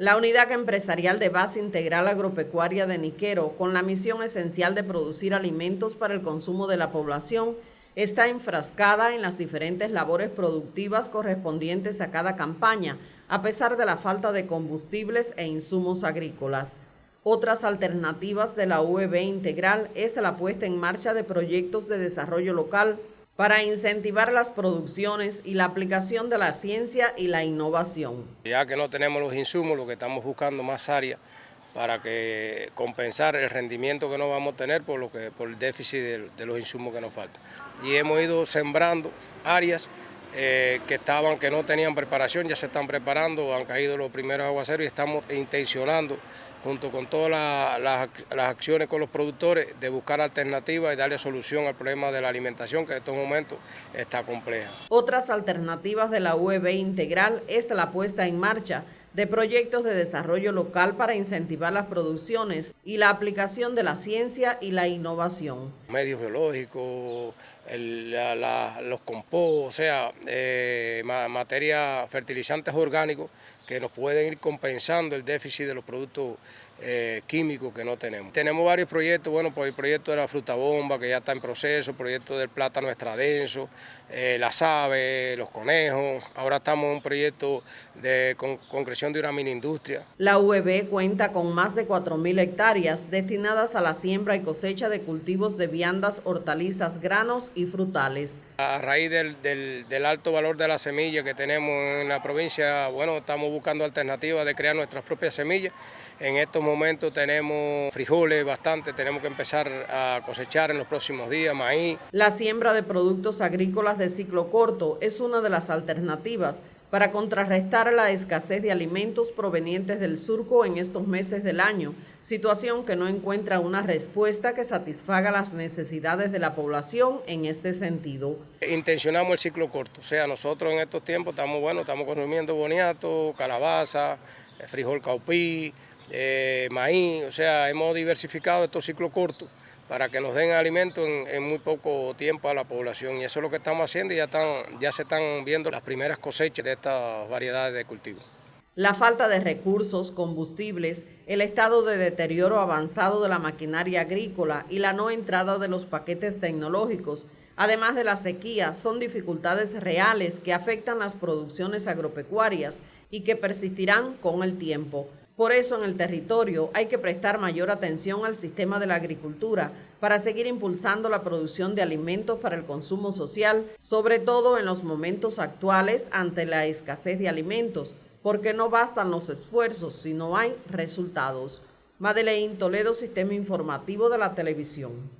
La unidad empresarial de base integral agropecuaria de Niquero, con la misión esencial de producir alimentos para el consumo de la población, está enfrascada en las diferentes labores productivas correspondientes a cada campaña, a pesar de la falta de combustibles e insumos agrícolas. Otras alternativas de la UEB integral es la puesta en marcha de proyectos de desarrollo local para incentivar las producciones y la aplicación de la ciencia y la innovación. Ya que no tenemos los insumos, lo que estamos buscando más áreas para compensar el rendimiento que no vamos a tener por, lo que, por el déficit de, los insumos que nos faltan. Y hemos ido sembrando áreas eh, que estaban, que no tenían preparación, ya se están preparando, han caído los primeros aguaceros y estamos intencionando junto con todas las, acciones con los productores, de buscar alternativas y darle solución al problema de la alimentación que en estos momentos está compleja. Otras alternativas de la UEB integral es la puesta en marcha de proyectos de desarrollo local para incentivar las producciones y la aplicación de la ciencia y la innovación. Medios biológicos, los compost, o sea, eh, fertilizantes orgánicos que nos pueden ir compensando el déficit de los productos eh, químicos que no tenemos. Tenemos varios proyectos, bueno, por el proyecto de la fruta bomba que ya está en proceso, el proyecto del plátano extradenso, eh, las aves, los conejos, ahora estamos en un proyecto de concreción de una mini industria. La UEB cuenta con más de 4.000 hectáreas destinadas a la siembra y cosecha de cultivos de viandas, hortalizas, granos y frutales. A raíz del, del alto valor de la semilla que tenemos en la provincia, bueno, estamos buscando alternativas de crear nuestras propias semillas. En estos momentos tenemos frijoles bastante, tenemos que empezar a cosechar en los próximos días, maíz. La siembra de productos agrícolas de ciclo corto es una de las alternativas para contrarrestar la escasez de alimentos provenientes del surco en estos meses del año, situación que no encuentra una respuesta que satisfaga las necesidades de la población en este sentido. Intencionamos el ciclo corto, o sea, nosotros en estos tiempos estamos, bueno, estamos consumiendo boniato, calabaza, eh, frijol caupí, eh, maíz, o sea, hemos diversificado estos ciclos cortos para que nos den alimento en, muy poco tiempo a la población y eso es lo que estamos haciendo y ya, ya se están viendo las primeras cosechas de estas variedades de cultivo. La falta de recursos, combustibles, el estado de deterioro avanzado de la maquinaria agrícola y la no entrada de los paquetes tecnológicos, además de la sequía, son dificultades reales que afectan las producciones agropecuarias y que persistirán con el tiempo. Por eso en el territorio hay que prestar mayor atención al sistema de la agricultura para seguir impulsando la producción de alimentos para el consumo social, sobre todo en los momentos actuales ante la escasez de alimentos, porque no bastan los esfuerzos si no hay resultados. Madeleine Toledo, Sistema Informativo de la Televisión.